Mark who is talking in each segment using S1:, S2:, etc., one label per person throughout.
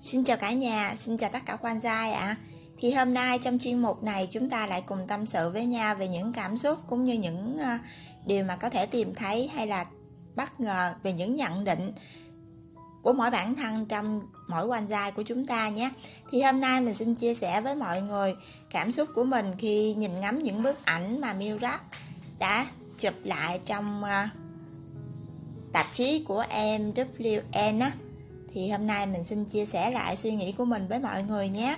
S1: Xin chào cả nhà, xin chào tất cả quan gia ạ. À. Thì hôm nay trong chuyên mục này chúng ta lại cùng tâm sự với nhau về những cảm xúc cũng như những ờ, điều mà có thể tìm thấy hay là bất ngờ về những nhận định của mỗi bản thân trong mỗi quan giai của chúng ta nhé. Thì hôm nay mình xin chia sẻ với mọi người cảm xúc của mình khi nhìn ngắm những bức ảnh mà Milrap đã chụp lại trong ờ, tạp chí của MWN á thì hôm nay mình xin chia sẻ lại suy nghĩ của mình với mọi người nhé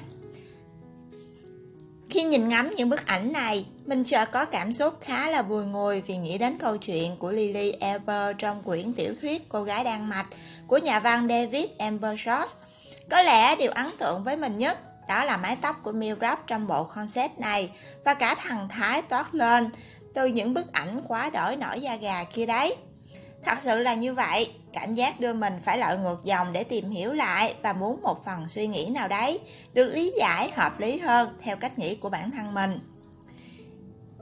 S1: khi nhìn ngắm những bức ảnh này, mình chợt có cảm xúc khá là vui ngùi vì nghĩ đến câu chuyện của Lily Ever trong quyển tiểu thuyết Cô gái Đan Mạch của nhà văn David Ambershot. Có lẽ điều ấn tượng với mình nhất đó là mái tóc của Milrap trong bộ concept này và cả thần Thái toát lên từ những bức ảnh quá đổi nổi da gà kia đấy. Thật sự là như vậy, cảm giác đưa mình phải lội ngược dòng để tìm hiểu lại và muốn một phần suy nghĩ nào đấy được lý giải hợp lý hơn theo cách nghĩ của bản thân mình.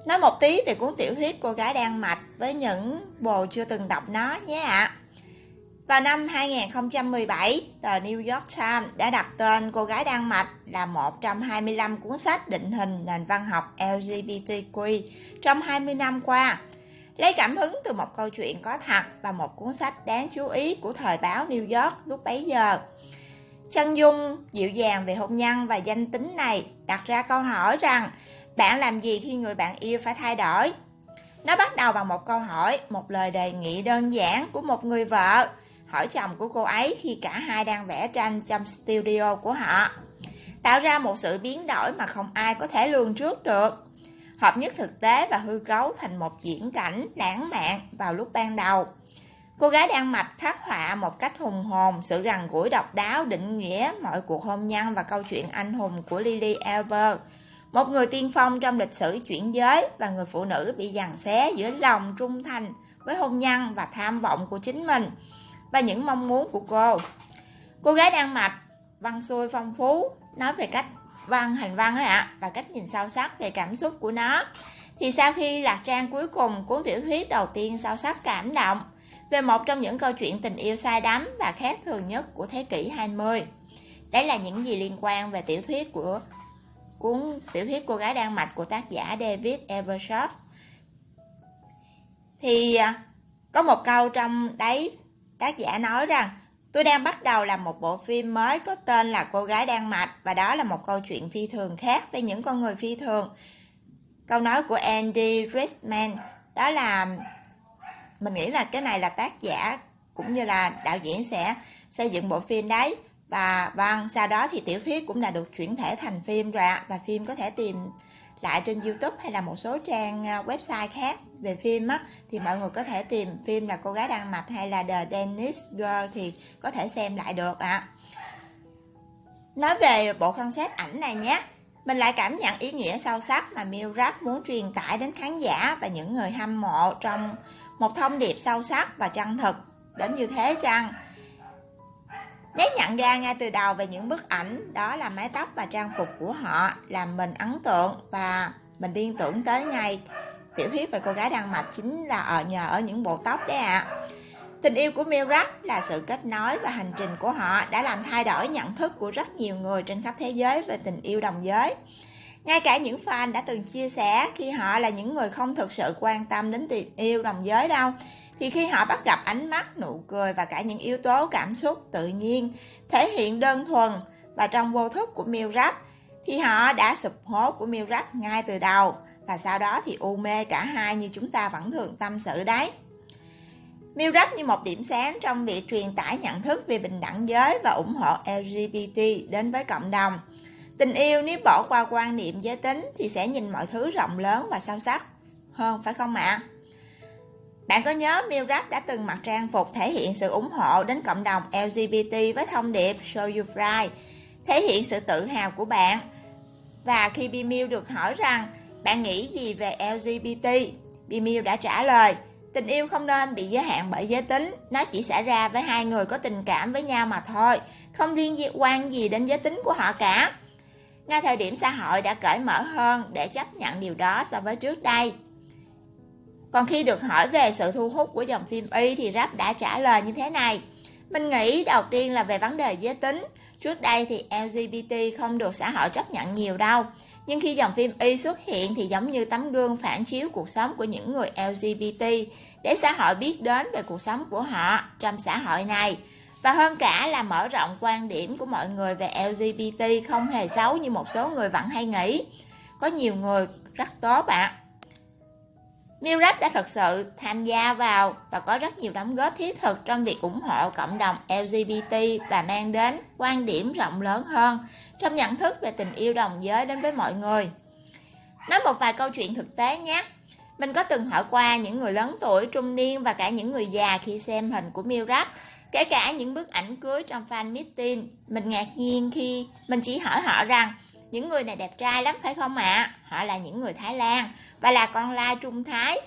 S1: Nói một tí về cuốn tiểu thuyết Cô gái đang mạch với những bồ chưa từng đọc nó nhé ạ. À. Vào năm 2017, tờ New York Times đã đặt tên Cô gái Đan Mạch là một trong 25 cuốn sách định hình nền văn học LGBTQ trong 20 năm qua Lấy cảm hứng từ một câu chuyện có thật và một cuốn sách đáng chú ý của thời báo New York lúc bấy giờ. Chân dung dịu dàng về hôn nhân và danh tính này đặt ra câu hỏi rằng bạn làm gì khi người bạn yêu phải thay đổi? Nó bắt đầu bằng một câu hỏi, một lời đề nghị đơn giản của một người vợ hỏi chồng của cô ấy khi cả hai đang vẽ tranh trong studio của họ. Tạo ra một sự biến đổi mà không ai có thể lường trước được hợp nhất thực tế và hư cấu thành một diễn cảnh lãng mạn vào lúc ban đầu. Cô gái đang mạch khắc họa một cách hùng hồn sự gần gũi độc đáo định nghĩa mọi cuộc hôn nhân và câu chuyện anh hùng của Lily Albert, một người tiên phong trong lịch sử chuyển giới và người phụ nữ bị giằng xé giữa lòng trung thành với hôn nhân và tham vọng của chính mình và những mong muốn của cô. Cô gái đang mạch, văn xuôi phong phú, nói về cách văn hành văn ấy ạ và cách nhìn sâu sắc về cảm xúc của nó thì sau khi lạc trang cuối cùng, cuốn tiểu thuyết đầu tiên sâu sắc cảm động, về một trong những câu chuyện tình yêu sai đắm và khác thường nhất của thế kỷ 20. Đấy là những gì liên quan về tiểu thuyết của, cuốn, tiểu thuyết cô gái đan mạch của tác giả David Evershot. Thì à, có một câu trong đấy, tác giả nói rằng Tôi đang bắt đầu làm một bộ phim mới có tên là Cô gái đang mạch, và đó là một câu chuyện phi thường khác về những con người phi thường. Câu nói của Andy Rickman, đó là, mình nghĩ là cái này là tác giả cũng như là đạo diễn sẽ xây dựng bộ phim đấy và vâng sau đó thì tiểu thuyết cũng đã được chuyển thể thành phim rồi ạ, và phim có thể tìm lại trên YouTube hay là một số trang à, website khác về phim á, thì mọi người có thể tìm phim là cô gái đan mạch hay là The Danish Girl thì có thể xem lại được ạ. À. Nói về bộ concept ảnh này nhé. Mình lại cảm nhận ý nghĩa sâu sắc mà Milrap muốn truyền tải đến khán giả và những người hâm mộ trong một thông điệp sâu sắc và chân thực đến như thế chăng? Nếu nhận ra ngay từ đầu về những bức ảnh đó là mái tóc và trang phục của họ làm mình ấn tượng và mình liên tưởng tới ngay tiểu thuyết về cô gái đan mạch chính là ở nhờ ở những bộ tóc đấy ạ. À. Tình yêu của Milrak là sự kết nối và hành trình của họ đã làm thay đổi nhận thức của rất nhiều người trên khắp thế giới về tình yêu đồng giới. Ngay cả những fan đã từng chia sẻ khi họ là những người không thực sự quan tâm đến tình yêu đồng giới đâu, thì khi họ bắt gặp ánh mắt, nụ cười và cả những yếu tố cảm xúc tự nhiên, thể hiện đơn thuần và trong vô thức của miêu rắp thì họ đã sụp hố của miêu rắp ngay từ đầu và sau đó thì u mê cả hai như chúng ta vẫn thường tâm sự đấy. miêu rắp như một điểm sáng trong việc truyền tải nhận thức về bình đẳng giới và ủng hộ LGBT đến với cộng đồng. Tình yêu nếu bỏ qua quan niệm giới tính thì sẽ nhìn mọi thứ rộng lớn và sâu sắc hơn phải không ạ? Bạn có nhớ Milrap đã từng mặc trang phục thể hiện sự ủng hộ đến cộng đồng LGBT với thông điệp Show You Pride, thể hiện sự tự hào của bạn. Và khi Bimil được hỏi rằng bạn nghĩ gì về LGBT, Bimil đã trả lời Tình yêu không nên bị giới hạn bởi giới tính, nó chỉ xảy ra với hai người có tình cảm với nhau mà thôi, không liên quan gì đến giới tính của họ cả. Ngay thời điểm xã hội đã cởi mở hơn để chấp nhận điều đó so với trước đây. Còn khi được hỏi về sự thu hút của dòng phim Y thì Rap đã trả lời như thế này. Mình nghĩ đầu tiên là về vấn đề giới tính. Trước đây thì LGBT không được xã hội chấp nhận nhiều đâu. Nhưng khi dòng phim Y xuất hiện thì giống như tấm gương phản chiếu cuộc sống của những người LGBT để xã hội biết đến về cuộc sống của họ trong xã hội này. Và hơn cả là mở rộng quan điểm của mọi người về LGBT không hề xấu như một số người vẫn hay nghĩ. Có nhiều người rất tốt ạ. À. Milrad đã thực sự tham gia vào và có rất nhiều đóng góp thiết thực trong việc ủng hộ cộng đồng LGBT và mang đến quan điểm rộng lớn hơn trong nhận thức về tình yêu đồng giới đến với mọi người. Nói một vài câu chuyện thực tế nhé. Mình có từng hỏi qua những người lớn tuổi, trung niên và cả những người già khi xem hình của Milrad, kể cả những bức ảnh cưới trong fan meeting. Mình ngạc nhiên khi mình chỉ hỏi họ rằng những người này đẹp trai lắm phải không ạ? À? Họ là những người Thái Lan và là con lai Trung Thái.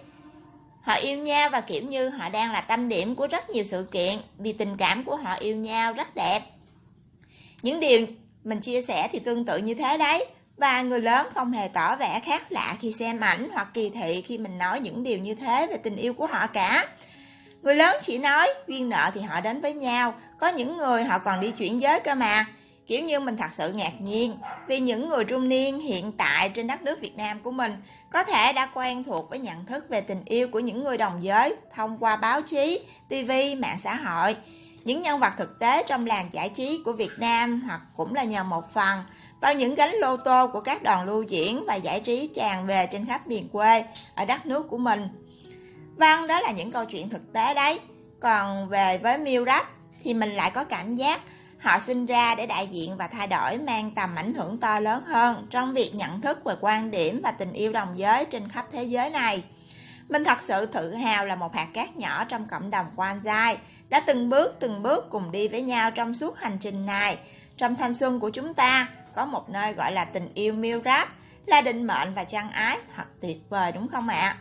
S1: Họ yêu nhau và kiểu như họ đang là tâm điểm của rất nhiều sự kiện vì tình cảm của họ yêu nhau rất đẹp. Những điều mình chia sẻ thì tương tự như thế đấy. Và người lớn không hề tỏ vẻ khác lạ khi xem ảnh hoặc kỳ thị khi mình nói những điều như thế về tình yêu của họ cả. Người lớn chỉ nói duyên nợ thì họ đến với nhau, có những người họ còn đi chuyển giới cơ mà. Kiểu như mình thật sự ngạc nhiên vì những người trung niên hiện tại trên đất nước Việt Nam của mình có thể đã quen thuộc với nhận thức về tình yêu của những người đồng giới thông qua báo chí, TV, mạng xã hội. Những nhân vật thực tế trong làng giải trí của Việt Nam hoặc cũng là nhờ một phần vào những gánh lô tô của các đoàn lưu diễn và giải trí tràn về trên khắp miền quê ở đất nước của mình. Vâng, đó là những câu chuyện thực tế đấy. Còn về với Miu Rap thì mình lại có cảm giác Họ sinh ra để đại diện và thay đổi mang tầm ảnh hưởng to lớn hơn trong việc nhận thức về quan điểm và tình yêu đồng giới trên khắp thế giới này. Mình thật sự tự hào là một hạt cát nhỏ trong cộng đồng quan giai, đã từng bước từng bước cùng đi với nhau trong suốt hành trình này. Trong thanh xuân của chúng ta, có một nơi gọi là tình yêu miêu ráp là định mệnh và chân ái, thật tuyệt vời đúng không ạ?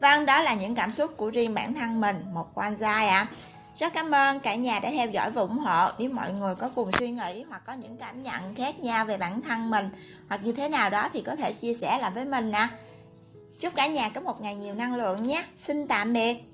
S1: Vâng, đó là những cảm xúc của riêng bản thân mình, một quan giai ạ. À. Rất cảm ơn cả nhà đã theo dõi và ủng hộ. Nếu mọi người có cùng suy nghĩ hoặc có những cảm nhận khác nhau về bản thân mình hoặc như thế nào đó thì có thể chia sẻ lại với mình nè. Chúc cả nhà có một ngày nhiều năng lượng nhé. Xin tạm biệt.